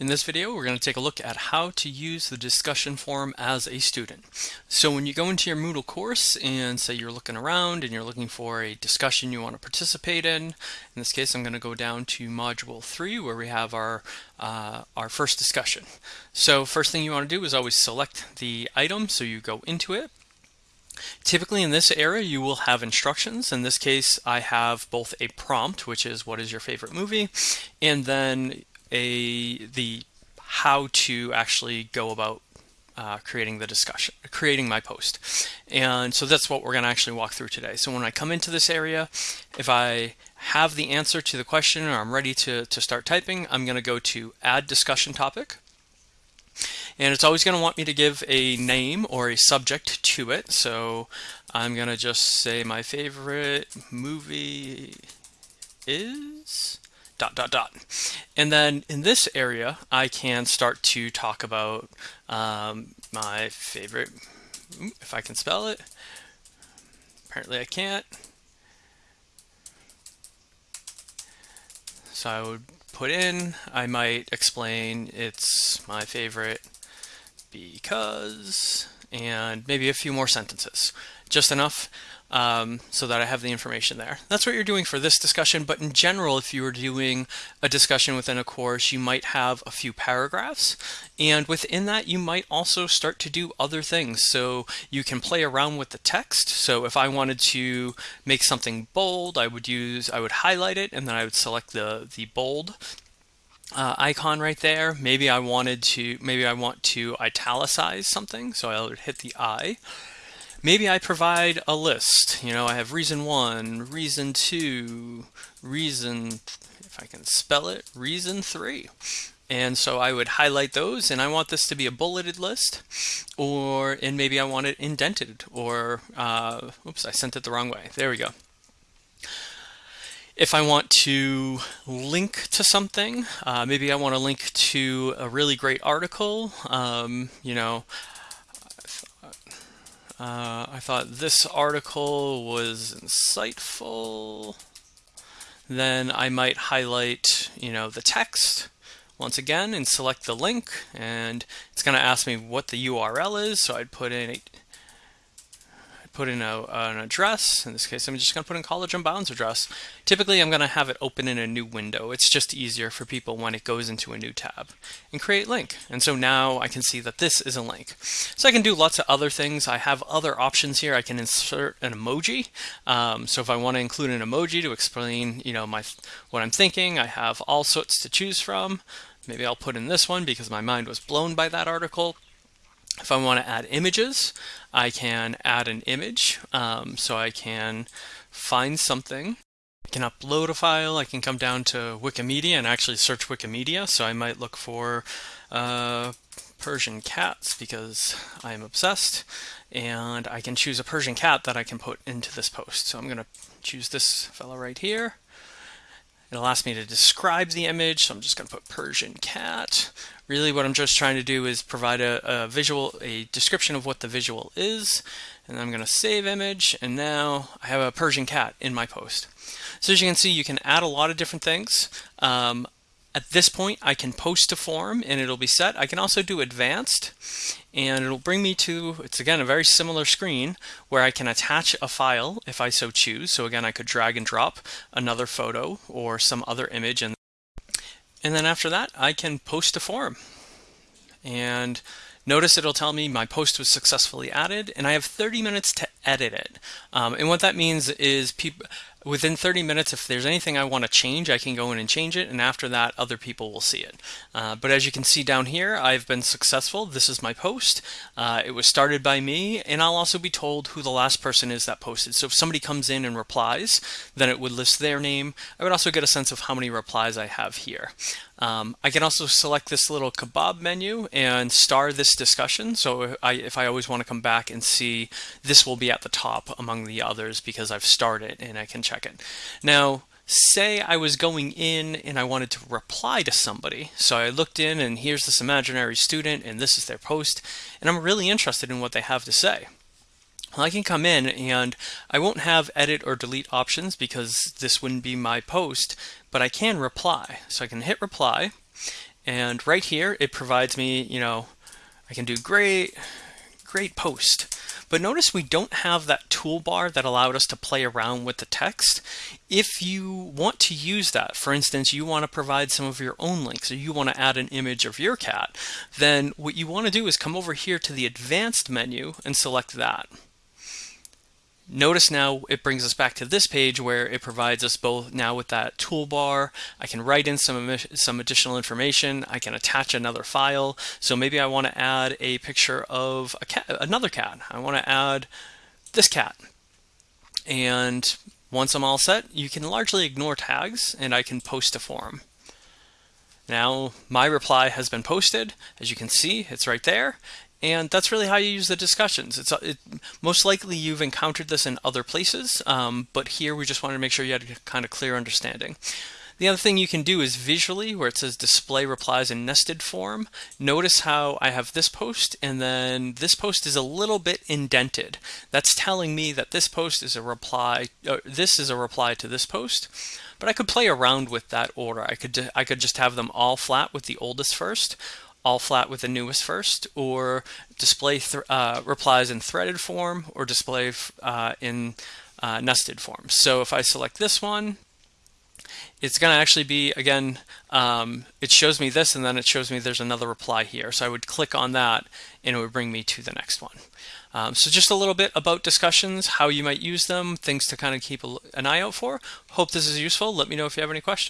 In this video, we're going to take a look at how to use the discussion forum as a student. So when you go into your Moodle course and say you're looking around and you're looking for a discussion you want to participate in, in this case I'm going to go down to Module 3 where we have our, uh, our first discussion. So first thing you want to do is always select the item so you go into it. Typically in this area you will have instructions. In this case I have both a prompt which is what is your favorite movie and then a the how to actually go about uh, creating the discussion, creating my post. And so that's what we're going to actually walk through today. So when I come into this area, if I have the answer to the question or I'm ready to, to start typing, I'm going to go to add discussion topic. And it's always going to want me to give a name or a subject to it. So I'm going to just say my favorite movie is dot dot dot. And then in this area, I can start to talk about um, my favorite, if I can spell it. Apparently I can't. So I would put in, I might explain it's my favorite because, and maybe a few more sentences. Just enough um, so that I have the information there. That's what you're doing for this discussion, but in general, if you were doing a discussion within a course, you might have a few paragraphs, and within that, you might also start to do other things. So you can play around with the text. So if I wanted to make something bold, I would use, I would highlight it, and then I would select the, the bold uh, icon right there. Maybe I wanted to, maybe I want to italicize something, so I would hit the I. Maybe I provide a list. You know, I have reason one, reason two, reason, if I can spell it, reason three. And so I would highlight those and I want this to be a bulleted list or, and maybe I want it indented or, uh, oops, I sent it the wrong way. There we go. If I want to link to something, uh, maybe I want to link to a really great article, um, you know, uh, I thought this article was insightful. Then I might highlight, you know, the text once again and select the link and it's going to ask me what the URL is. So I'd put in put in a, an address. In this case, I'm just going to put in College Unbound's address. Typically, I'm going to have it open in a new window. It's just easier for people when it goes into a new tab. And create link. And so now I can see that this is a link. So I can do lots of other things. I have other options here. I can insert an emoji. Um, so if I want to include an emoji to explain, you know, my what I'm thinking, I have all sorts to choose from. Maybe I'll put in this one because my mind was blown by that article. If I want to add images, I can add an image. Um, so I can find something. I can upload a file. I can come down to Wikimedia and actually search Wikimedia. So I might look for uh, Persian cats because I'm obsessed. And I can choose a Persian cat that I can put into this post. So I'm going to choose this fellow right here. It'll ask me to describe the image, so I'm just going to put Persian cat. Really what I'm just trying to do is provide a, a visual, a description of what the visual is, and I'm going to save image, and now I have a Persian cat in my post. So as you can see, you can add a lot of different things. Um, at this point, I can post to forum and it'll be set. I can also do advanced and it'll bring me to, it's again a very similar screen where I can attach a file if I so choose. So again, I could drag and drop another photo or some other image. And, and then after that, I can post to forum. And Notice it'll tell me my post was successfully added and I have 30 minutes to edit it. Um, and what that means is people within 30 minutes, if there's anything I want to change, I can go in and change it. And after that, other people will see it. Uh, but as you can see down here, I've been successful. This is my post. Uh, it was started by me. And I'll also be told who the last person is that posted. So if somebody comes in and replies, then it would list their name. I would also get a sense of how many replies I have here. Um, I can also select this little kebab menu and star this discussion. So if I, if I always want to come back and see, this will be at the top among the others because I've started and I can check it. Now, say I was going in and I wanted to reply to somebody. So I looked in and here's this imaginary student and this is their post and I'm really interested in what they have to say. Well, I can come in and I won't have edit or delete options because this wouldn't be my post, but I can reply. So I can hit reply And right here, it provides me, you know, I can do great, great post. But notice we don't have that toolbar that allowed us to play around with the text. If you want to use that, for instance, you want to provide some of your own links or you want to add an image of your cat, then what you want to do is come over here to the advanced menu and select that. Notice now it brings us back to this page where it provides us both now with that toolbar. I can write in some, some additional information. I can attach another file. So maybe I want to add a picture of a cat, another cat. I want to add this cat. And once I'm all set, you can largely ignore tags and I can post a form. Now my reply has been posted. As you can see, it's right there. And that's really how you use the discussions. It's it, most likely you've encountered this in other places, um, but here we just wanted to make sure you had a kind of clear understanding. The other thing you can do is visually, where it says display replies in nested form, notice how I have this post and then this post is a little bit indented. That's telling me that this post is a reply, uh, this is a reply to this post. But I could play around with that order. I could, I could just have them all flat with the oldest first, all flat with the newest first, or display uh, replies in threaded form, or display uh, in uh, nested form. So if I select this one, it's going to actually be, again, um, it shows me this and then it shows me there's another reply here. So I would click on that and it would bring me to the next one. Um, so just a little bit about discussions, how you might use them, things to kind of keep an eye out for. Hope this is useful. Let me know if you have any questions.